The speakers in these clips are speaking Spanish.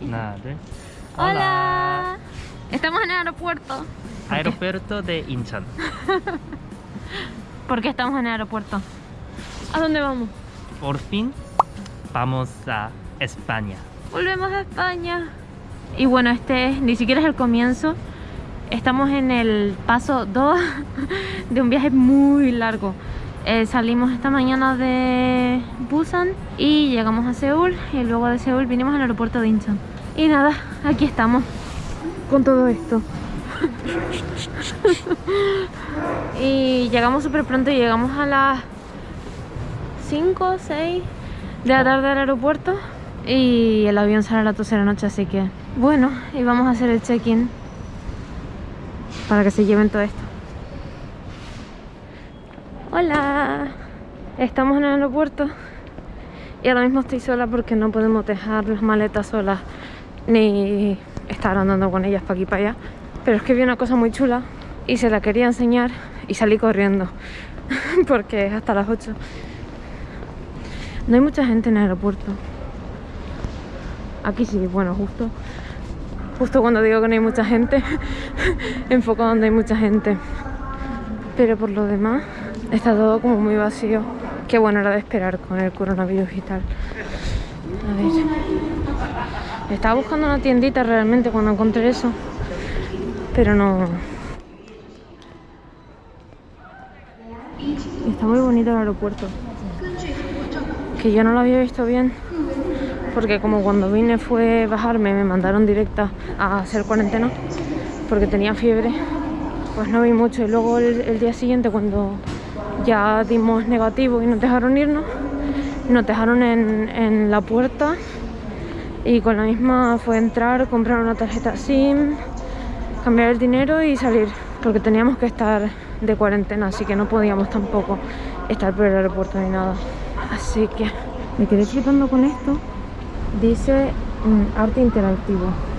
Una, dos. Hola. Estamos en el aeropuerto. Aeropuerto de Incheon. ¿Por qué estamos en el aeropuerto? ¿A dónde vamos? Por fin vamos a España. Volvemos a España. Y bueno, este ni siquiera es el comienzo. Estamos en el paso 2 de un viaje muy largo. Eh, salimos esta mañana de Busan y llegamos a Seúl y luego de Seúl vinimos al aeropuerto de Incheon. Y nada, aquí estamos con todo esto. y llegamos súper pronto, llegamos a las 5 o 6 de la tarde al aeropuerto y el avión sale a las 12 de la noche, así que bueno, y vamos a hacer el check-in para que se lleven todo esto. Hola, estamos en el aeropuerto y ahora mismo estoy sola porque no podemos dejar las maletas solas ni estar andando con ellas para aquí para allá. Pero es que vi una cosa muy chula y se la quería enseñar y salí corriendo porque es hasta las 8. No hay mucha gente en el aeropuerto. Aquí sí, bueno, justo justo cuando digo que no hay mucha gente enfoco donde hay mucha gente pero por lo demás está todo como muy vacío. Qué bueno era de esperar con el coronavirus y tal. A ver. Estaba buscando una tiendita realmente cuando encontré eso pero no. Está muy bonito el aeropuerto. Que yo no lo había visto bien porque como cuando vine fue bajarme me mandaron directa a hacer cuarentena porque tenía fiebre pues no vi mucho. Y luego el, día siguiente cuando ya dimos negativo y nos dejaron irnos nos dejaron en, la puerta. Y con la misma fue entrar, comprar una tarjeta SIM cambiar el dinero y salir porque teníamos que estar de cuarentena así que no podíamos tampoco estar por el aeropuerto ni nada. Así que me quedé flipando con esto. Dice mm, arte interactivo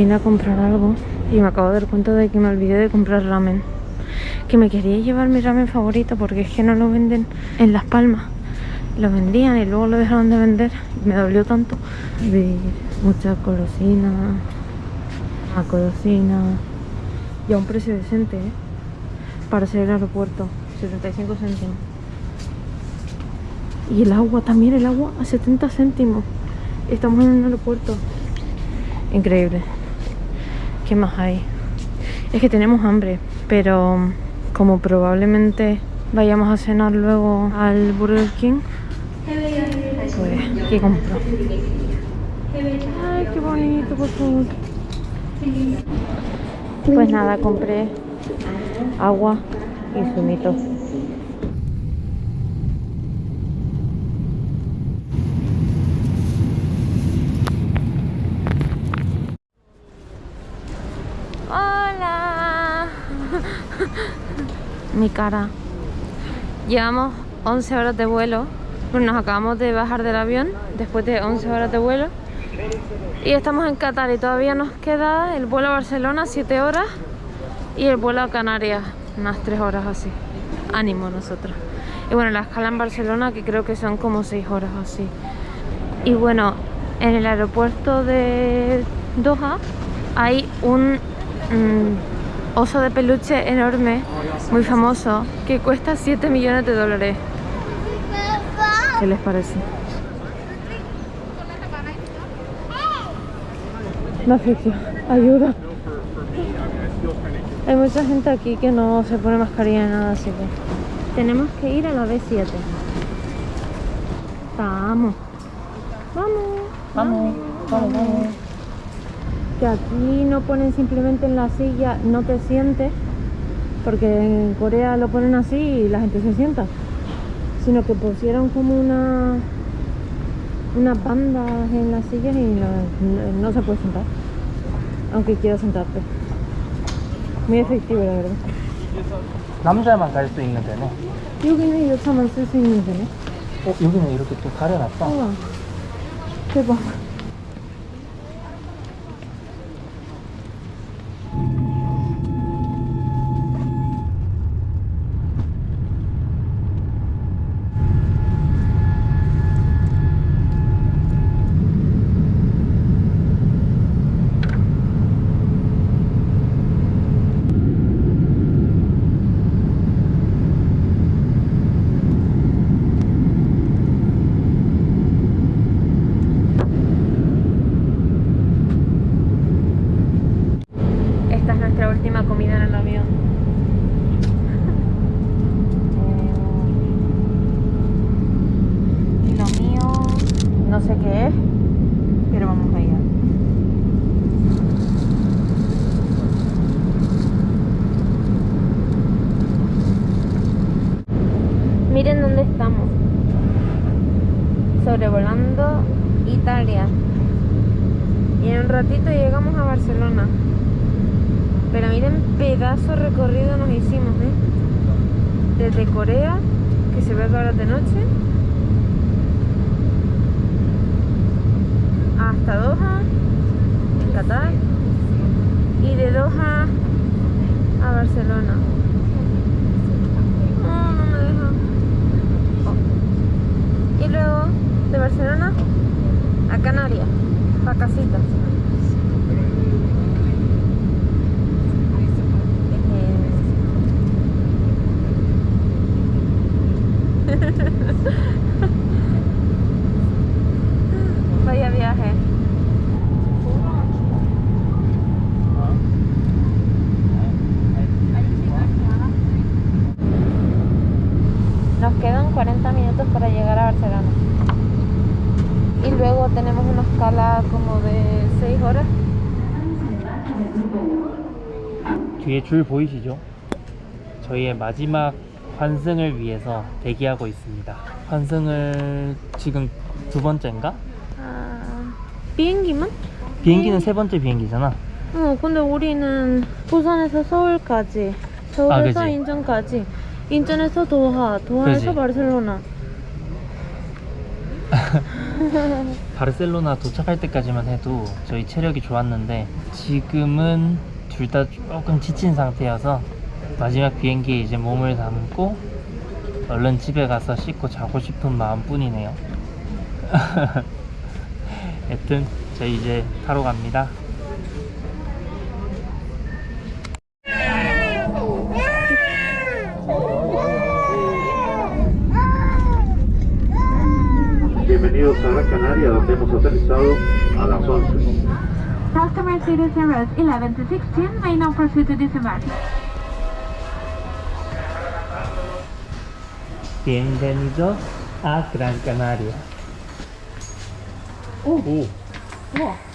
vine a comprar algo y me acabo de dar cuenta de que me olvidé de comprar ramen. Que me quería llevar mi ramen favorito porque es que no lo venden en Las Palmas. Lo vendían y luego lo dejaron de vender. Me dolió tanto. Vi mucha colosina a colosina y a un precio decente ¿eh? para hacer el aeropuerto 75 céntimos. Y el agua también el agua a 70 céntimos. Estamos en un aeropuerto. Increíble ¿qué más hay? es que tenemos hambre pero como probablemente vayamos a cenar luego al Burger King pues ¿qué compro? ay qué bonito por favor pues nada compré agua y zumito Mi cara. Llevamos 11 horas de vuelo pues nos acabamos de bajar del avión después de 11 horas de vuelo. Y estamos en Qatar y todavía nos queda el vuelo a Barcelona 7 horas y el vuelo a Canarias unas 3 horas así. Ánimo nosotros. Y bueno la escala en Barcelona que creo que son como 6 horas así. Y bueno en el aeropuerto de Doha hay un mm, oso de peluche enorme muy famoso que cuesta 7 millones de dólares ¿Qué les parece? No asfixia, ayuda. Hay mucha gente aquí que no se pone mascarilla ni nada, así que tenemos que ir a la B7. Vamos. Vamos. Vamos, vamos, vamos Que aquí no ponen simplemente en la silla, no te sientes, porque en Corea lo ponen así y la gente se sienta sino que pusieron como una unas bandas en las sillas y no, se puede sentar aunque quiero sentarte muy efectivo la verdad 남자만 갈 수 있는 데네 여기는 여차만 쓸 수 있는 데네 어 여기는 이렇게 또 가려놨다. 우와. 대박. Sobrevolando Italia. Y en un ratito llegamos a Barcelona. Pero miren pedazo recorrido nos hicimos, ¿eh? Desde Corea, que se ve ahora de noche, hasta Doha, en Qatar, y de Doha a Barcelona. No, no me deja. Oh. Y luego de Barcelona a Canarias, pa' casitas. Vaya viaje. Nos quedan 40 minutos para llegar a Barcelona. Y luego tenemos una escala como de 6 horas. 뒤에 줄 보이시죠? 저희의 마지막 환승을 위해서 대기하고 있습니다. 환승을 지금 두 번째인가? 아, 비행기만? 비행기는 세 번째 비행기잖아. 어, 근데 우리는 부산에서 서울까지, 서울에서 아? 인천까지, 인천에서 도하, 도하에서 그지? 바르셀로나. 바르셀로나 도착할 때까지만 해도 저희 체력이 좋았는데 지금은 둘 다 조금 지친 상태여서 마지막 비행기에 이제 몸을 담고 얼른 집에 가서 씻고 자고 싶은 마음뿐이네요. 여튼 저희 이제 타러 갑니다. vuelos a Canarias, donde hemos aterrizado a las 11. Customer Cities Airways 11 to 16 may now proceed to disembark. Bienvenidos a Gran Canaria. Uh. Uh.